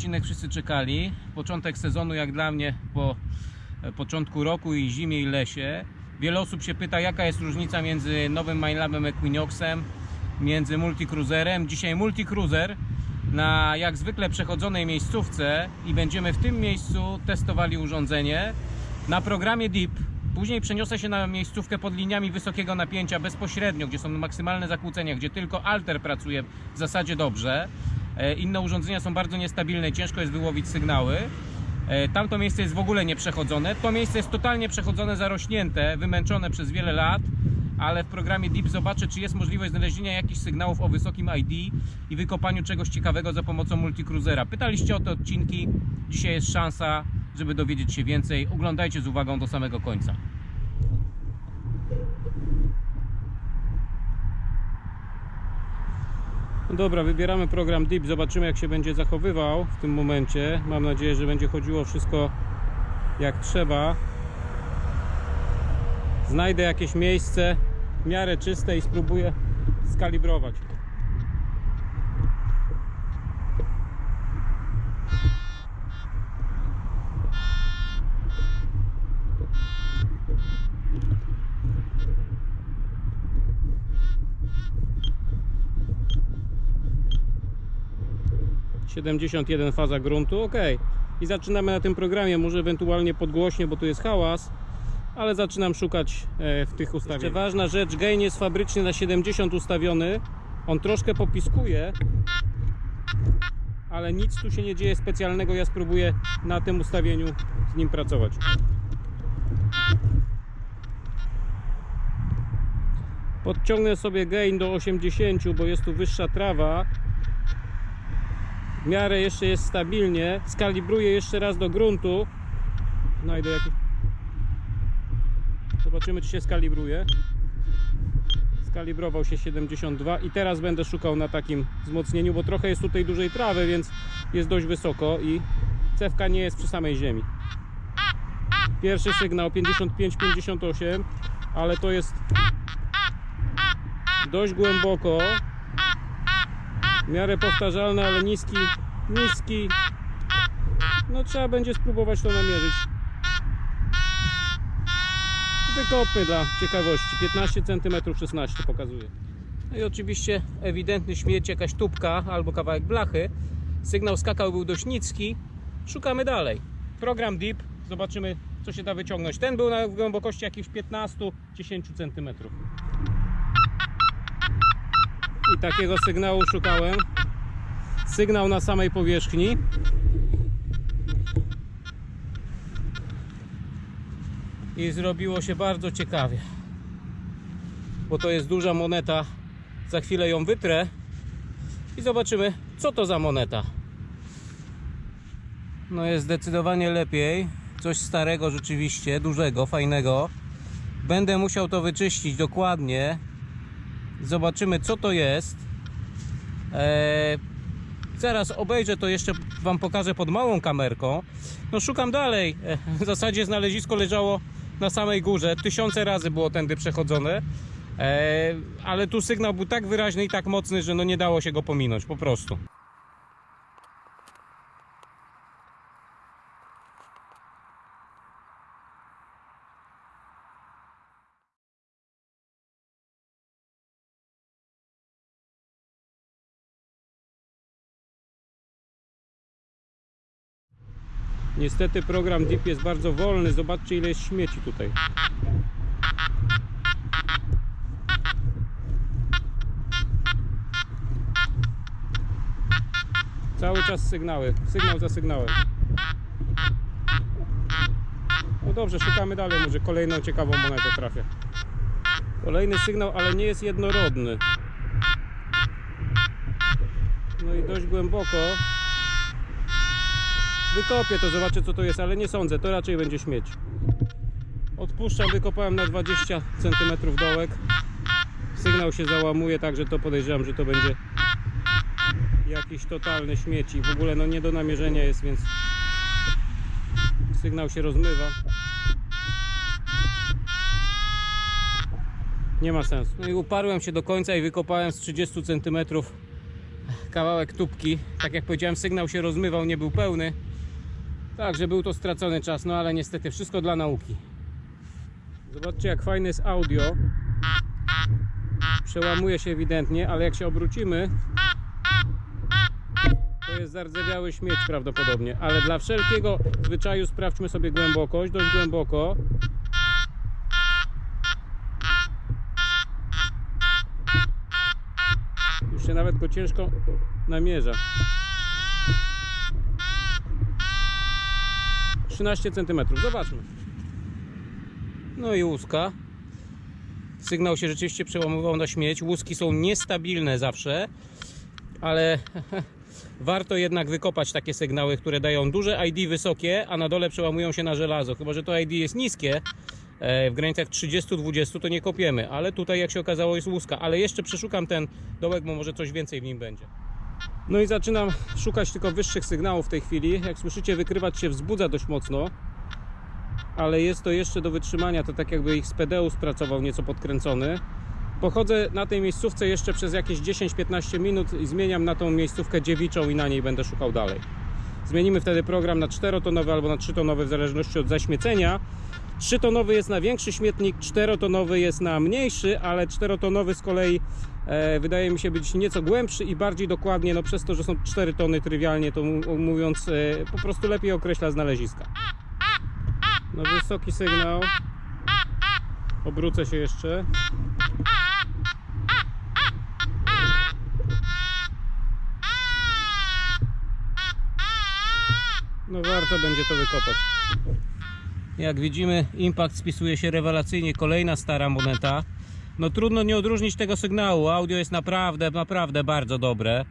Odcinek wszyscy czekali. Początek sezonu jak dla mnie po e, początku roku i zimie i lesie. Wiele osób się pyta jaka jest różnica między nowym Minelabem Equinoxem, między Multicruiserem. Dzisiaj Multicruiser na jak zwykle przechodzonej miejscówce i będziemy w tym miejscu testowali urządzenie na programie DEEP. Później przeniosę się na miejscówkę pod liniami wysokiego napięcia bezpośrednio, gdzie są maksymalne zakłócenia, gdzie tylko alter pracuje w zasadzie dobrze. E, Inne urządzenia są bardzo niestabilne, ciężko jest wyłowić sygnały. E, Tamto miejsce jest w ogóle nieprzechodzone. To miejsce jest totalnie przechodzone, zarośnięte, wymęczone przez wiele lat, ale w programie Deep zobaczę, czy jest możliwość znalezienia jakichś sygnałów o wysokim ID i wykopaniu czegoś ciekawego za pomocą multicruisera. Pytaliście o te odcinki, dzisiaj jest szansa, żeby dowiedzieć się więcej. Oglądajcie z uwagą do samego końca. No dobra, wybieramy program Deep, zobaczymy jak się będzie zachowywał w tym momencie. Mam nadzieję, że będzie chodziło wszystko jak trzeba. Znajdę jakieś miejsce w miarę czyste i spróbuję skalibrować. Siedemdziesiąt jeden faza gruntu, ok. I zaczynamy na tym programie, może ewentualnie podgłośnie, bo tu jest hałas, ale zaczynam szukać e, w tych ustawieniach. Jeszcze ważna rzecz, gain jest fabrycznie na 70 ustawiony. On troszkę popiskuje, ale nic tu się nie dzieje specjalnego. Ja spróbuję na tym ustawieniu z nim pracować. Podciągnę sobie gain do 80, bo jest tu wyższa trawa. W miarę jeszcze jest stabilnie. Skalibruję jeszcze raz do gruntu. Znajdę jakiś Zobaczymy, czy się skalibruje. Skalibrował się 72 i teraz będę szukał na takim wzmocnieniu, bo trochę jest tutaj dużej trawy, więc jest dość wysoko i cewka nie jest przy samej ziemi. Pierwszy sygnał 55-58, ale to jest dość głęboko. W miarę powtarzalne, ale niski, niski. No trzeba będzie spróbować to namierzyć. Wykopmy dla ciekawości. 15 cm 16 pokazuje. No i oczywiście ewidentny śmierć, jakaś tubka albo kawałek blachy. Sygnał skakał był dość niski. Szukamy dalej. Program Deep. Zobaczymy co się da wyciągnąć. Ten był na głębokości jakichś 15-10 cm. I takiego sygnału szukałem. Sygnał na samej powierzchni. i zrobiło się bardzo ciekawie. Bo to jest duża moneta. Za chwilę ją wytrę i zobaczymy, co to za moneta. No jest zdecydowanie lepiej. Coś starego rzeczywiście, dużego, fajnego. Będę musiał to wyczyścić dokładnie. Zobaczymy, co to jest. Eee, zaraz obejrzę to jeszcze Wam pokażę pod małą kamerką. No szukam dalej. E, W zasadzie znalezisko leżało na samej górze. Tysiące razy było tędy przechodzone. E, ale tu sygnał był tak wyraźny i tak mocny, że no nie dało się go pominąć po prostu. Niestety program Deep jest bardzo wolny. Zobaczcie ile jest śmieci tutaj. Cały czas sygnały. Sygnał za sygnałem. No dobrze, szukamy dalej. Może kolejną ciekawą monetę trafię. Kolejny sygnał, ale nie jest jednorodny. No i dość głęboko. Wykopię to, zobaczę co to jest, ale nie sądzę, to raczej będzie śmieć. Odpuszczam, wykopałem na 20 cm dołek. Sygnał się załamuje, także to podejrzewam, że to będzie jakiś totalny śmieci. W ogóle no nie do namierzenia jest, więc sygnał się rozmywa. Nie ma sensu. No i uparłem się do końca i wykopałem z 30 cm kawałek tubki. Tak jak powiedziałem, sygnał się rozmywał, nie był pełny. Także był to stracony czas, no ale niestety wszystko dla nauki. Zobaczcie jak fajne jest audio. Przełamuje się ewidentnie, ale jak się obrócimy, to jest zardzewiały śmieć prawdopodobnie. Ale dla wszelkiego zwyczaju sprawdźmy sobie głębokość, dość głęboko. Już się nawet go ciężko namierza. 13 cm. Zobaczmy. No i łuska. Sygnał się rzeczywiście przełamywał na śmieć. Łuski są niestabilne zawsze, ale warto jednak wykopać takie sygnały, które dają duże ID wysokie, a na dole przełamują się na żelazo. Chyba, że to ID jest niskie, e, w granicach 30-20 to nie kopiemy, ale tutaj jak się okazało jest łuska. Ale jeszcze przeszukam ten dołek, bo może coś więcej w nim będzie. No i zaczynam szukać tylko wyższych sygnałów w tej chwili. Jak słyszycie, wykrywacz się wzbudza dość mocno, ale jest to jeszcze do wytrzymania. To tak jakby ich z PDU spracował nieco podkręcony. Pochodzę na tej miejscówce jeszcze przez jakieś 10-15 minut i zmieniam na tą miejscówkę dziewiczą i na niej będę szukał dalej. Zmienimy wtedy program na 4-tonowy albo na 3-tonowy w zależności od zaśmiecenia. 3-tonowy jest na większy śmietnik, 4-tonowy jest na mniejszy, ale 4-tonowy z kolei wydaje mi się być nieco głębszy i bardziej dokładnie, no przez to, że są 4 tony trywialnie, to mówiąc e, po prostu lepiej określa znaleziska. No wysoki sygnał. Obrócę się jeszcze. No warto będzie to wykopać. Jak widzimy, impact spisuje się rewelacyjnie. Kolejna stara moneta. No trudno nie odróżnić tego sygnału. Audio jest naprawdę, naprawdę bardzo dobre.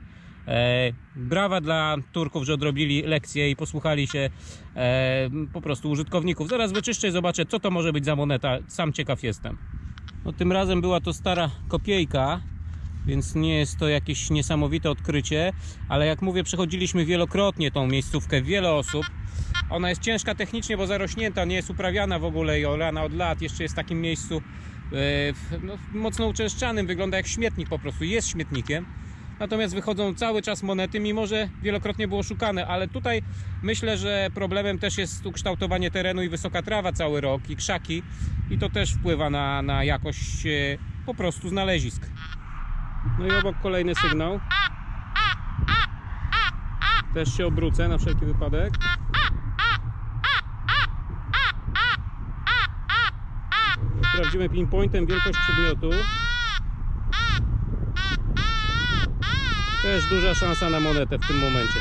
E, brawa dla Turków, że odrobili lekcję i posłuchali się e, po prostu użytkowników. Zaraz wyczyszczę i zobaczę, co to może być za moneta. Sam ciekaw jestem. No, tym razem była to stara kopiejka, więc nie jest to jakieś niesamowite odkrycie, ale jak mówię, przechodziliśmy wielokrotnie tą miejscówkę, wiele osób. Ona jest ciężka technicznie, bo zarośnięta, nie jest uprawiana w ogóle i olana od lat. Jeszcze jest w takim miejscu no, mocno uczęszczanym, wygląda jak śmietnik po prostu, jest śmietnikiem. Natomiast wychodzą cały czas monety, mimo że wielokrotnie było szukane, ale tutaj myślę, że problemem też jest ukształtowanie terenu i wysoka trawa cały rok i krzaki i to też wpływa na, na jakość e, po prostu znalezisk. No i obok kolejny sygnał. Też się obrócę na wszelki wypadek. Sprawdzimy pinpointem wielkość przedmiotu. Też duża szansa na monetę w tym momencie.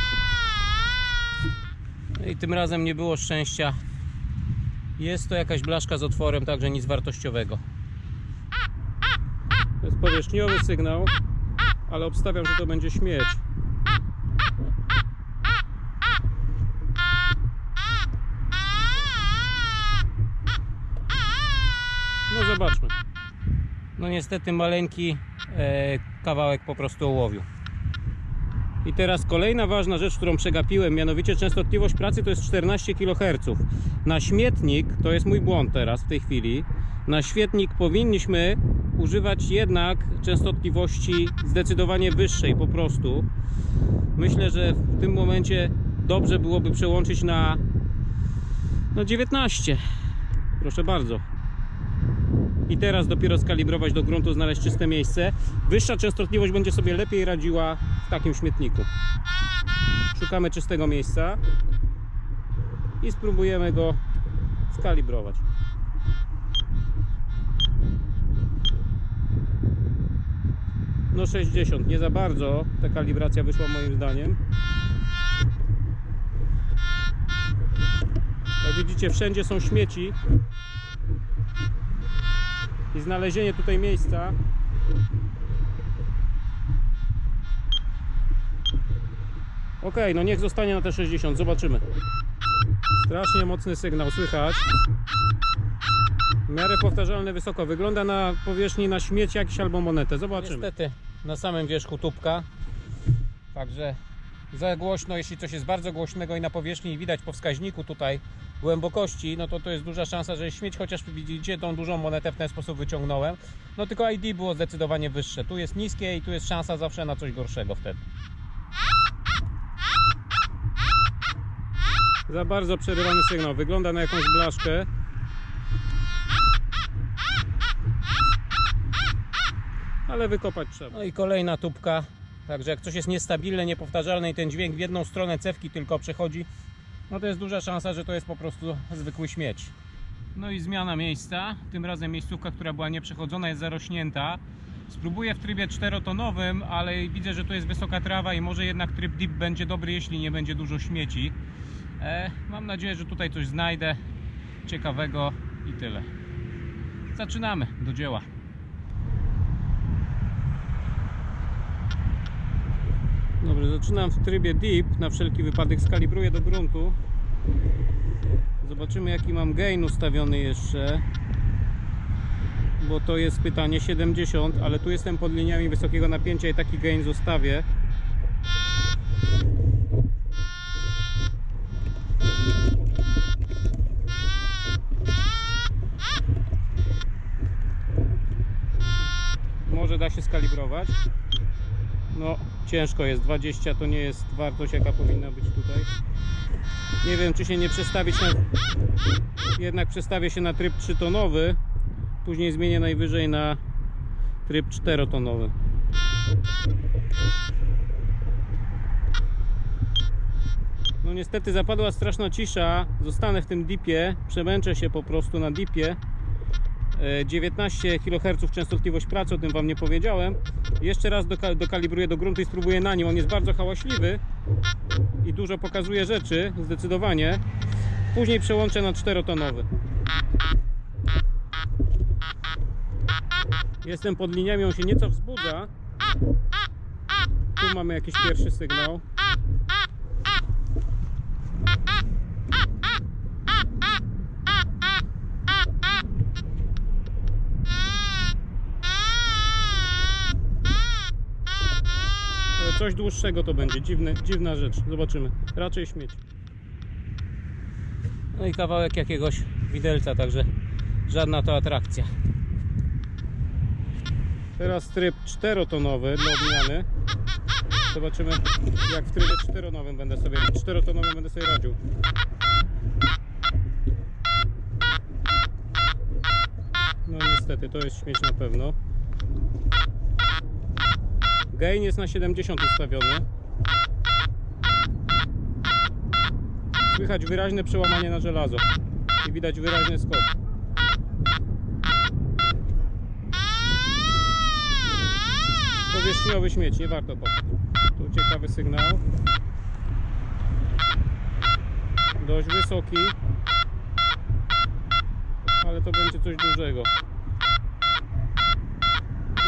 No I tym razem nie było szczęścia. Jest to jakaś blaszka z otworem, także nic wartościowego. To jest powierzchniowy sygnał, ale obstawiam, że to będzie śmieć. Zobaczmy. No niestety maleńki e, kawałek po prostu ołowiu. I teraz kolejna ważna rzecz, którą przegapiłem, mianowicie częstotliwość pracy to jest 14 kHz. Na śmietnik, to jest mój błąd teraz w tej chwili, na świetnik powinniśmy używać jednak częstotliwości zdecydowanie wyższej po prostu. Myślę, że w tym momencie dobrze byłoby przełączyć na no 19. Proszę bardzo. I teraz dopiero skalibrować do gruntu, znaleźć czyste miejsce. Wyższa częstotliwość będzie sobie lepiej radziła w takim śmietniku. Szukamy czystego miejsca i spróbujemy go skalibrować. No 60, nie za bardzo ta kalibracja wyszła moim zdaniem. Jak widzicie wszędzie są śmieci i znalezienie tutaj miejsca Ok, no niech zostanie na te 60, zobaczymy. Strasznie mocny sygnał, słychać. W miarę powtarzalny wysoko. Wygląda na powierzchni na śmieć jakiś albo monetę. Zobaczymy. Niestety na samym wierzchu tubka. Także za głośno, jeśli coś jest bardzo głośnego i na powierzchni i widać po wskaźniku tutaj głębokości, no to to jest duża szansa, że śmieć, chociaż widzicie tą dużą monetę w ten sposób wyciągnąłem. No tylko ID było zdecydowanie wyższe. Tu jest niskie i tu jest szansa zawsze na coś gorszego wtedy. Za bardzo przerywany sygnał. Wygląda na jakąś blaszkę. Ale wykopać trzeba. No i kolejna tubka Także jak coś jest niestabilne, niepowtarzalne i ten dźwięk w jedną stronę cewki tylko przechodzi, no to jest duża szansa, że to jest po prostu zwykły śmieć. No i zmiana miejsca. Tym razem miejscówka, która była nieprzechodzona, jest zarośnięta. Spróbuję w trybie czterotonowym, ale widzę, że to jest wysoka trawa i może jednak tryb deep będzie dobry, jeśli nie będzie dużo śmieci. E, mam nadzieję, że tutaj coś znajdę ciekawego i tyle. Zaczynamy do dzieła. Dobrze, zaczynam w trybie deep. Na wszelki wypadek skalibruję do gruntu. Zobaczymy jaki mam gain ustawiony jeszcze. Bo to jest pytanie 70, ale tu jestem pod liniami wysokiego napięcia i taki gain zostawię. Może da się skalibrować. No, ciężko jest. 20 to nie jest wartość, jaka powinna być tutaj. Nie wiem, czy się nie przestawić na... Jednak przestawię się na tryb 3-tonowy. Później zmienię najwyżej na tryb 4-tonowy. No niestety zapadła straszna cisza. Zostanę w tym dipie. Przemęczę się po prostu na dipie. E, 19 kHz częstotliwość pracy, o tym Wam nie powiedziałem. Jeszcze raz doka- dokalibruję do gruntu i spróbuję na nim. On jest bardzo hałaśliwy i dużo pokazuje rzeczy, zdecydowanie. Później przełączę na czterotonowy. Jestem pod liniami, on się nieco wzbudza. Tu mamy jakiś pierwszy sygnał. Coś dłuższego to będzie, Dziwne, dziwna rzecz. Zobaczymy. Raczej śmieć. No i kawałek jakiegoś widelca, także żadna to atrakcja. Teraz tryb czterotonowy dla odmiany. Zobaczymy jak w trybie czteronowym będę sobie, czterotonowym będę sobie radził. No niestety, to jest śmieć na pewno. Gain jest na 70 ustawiony. Słychać wyraźne przełamanie na żelazo i widać wyraźny skok. Powierzchniowy śmieć, nie warto kopać. Tu ciekawy sygnał. Dość wysoki. Ale to będzie coś dużego.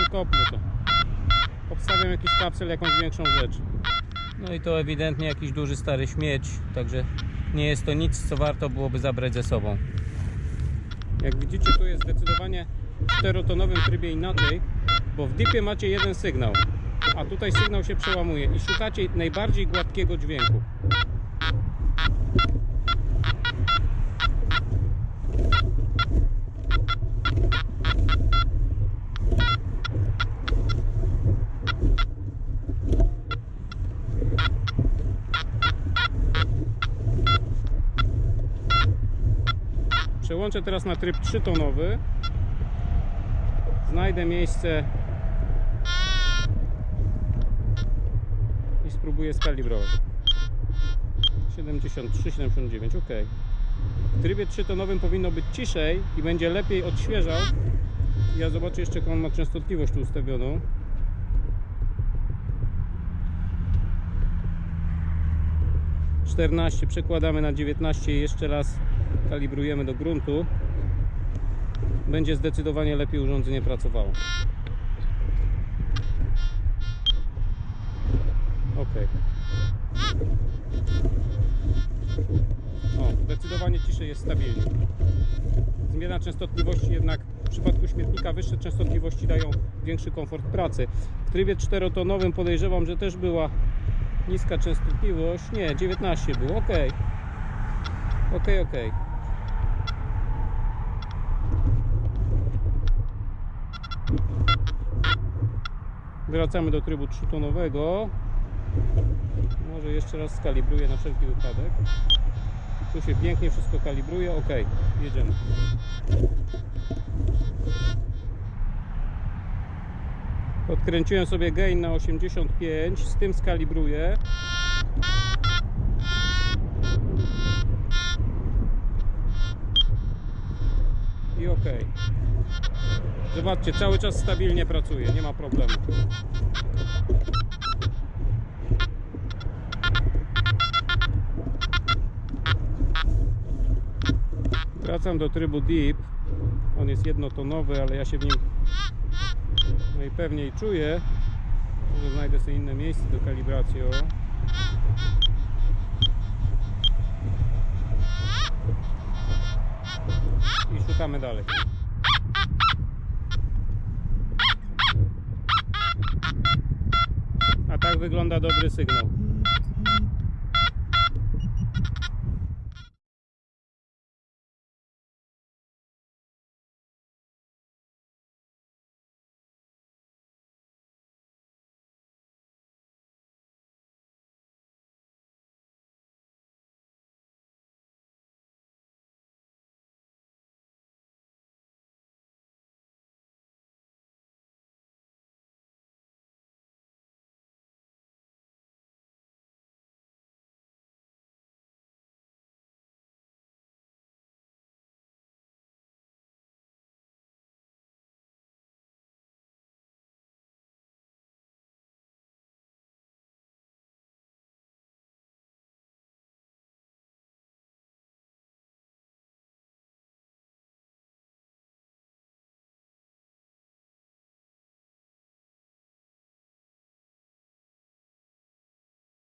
Wykopmy to. Obstawiam jakiś kapsel, jakąś większą rzecz. No i to ewidentnie jakiś duży stary śmieć, także nie jest to nic, co warto byłoby zabrać ze sobą. Jak widzicie, tu jest zdecydowanie w czterotonowym trybie inaczej, bo w dipie macie jeden sygnał, a tutaj sygnał się przełamuje i szukacie najbardziej gładkiego dźwięku. Przełączę teraz na tryb 3-tonowy. Znajdę miejsce i spróbuję skalibrować. 73, 79, ok. W trybie 3-tonowym powinno być ciszej i będzie lepiej odświeżał. Ja zobaczę jeszcze, jaką on ma częstotliwość tu ustawioną. Przekładamy na 19 i jeszcze raz kalibrujemy do gruntu, będzie zdecydowanie lepiej urządzenie pracowało. Ok. O, zdecydowanie ciszej jest stabilnie. Zmiana częstotliwości jednak w przypadku śmietnika wyższe częstotliwości dają większy komfort pracy. W trybie czterotonowym podejrzewam, że też była niska częstotliwość. Nie, 19 było. Ok. Ok, ok. Wracamy do trybu trzytonowego. Może jeszcze raz skalibruję na wszelki wypadek. Tu się pięknie wszystko kalibruje. Ok, jedziemy. Podkręciłem sobie gain na 85, z tym skalibruję. Ok. Zobaczcie, cały czas stabilnie pracuje, nie ma problemu. Wracam do trybu Deep. On jest jednotonowy, ale ja się w nim najpewniej czuję. Może znajdę sobie inne miejsce do kalibracji. O. szukamy dalej. A tak wygląda dobry sygnał.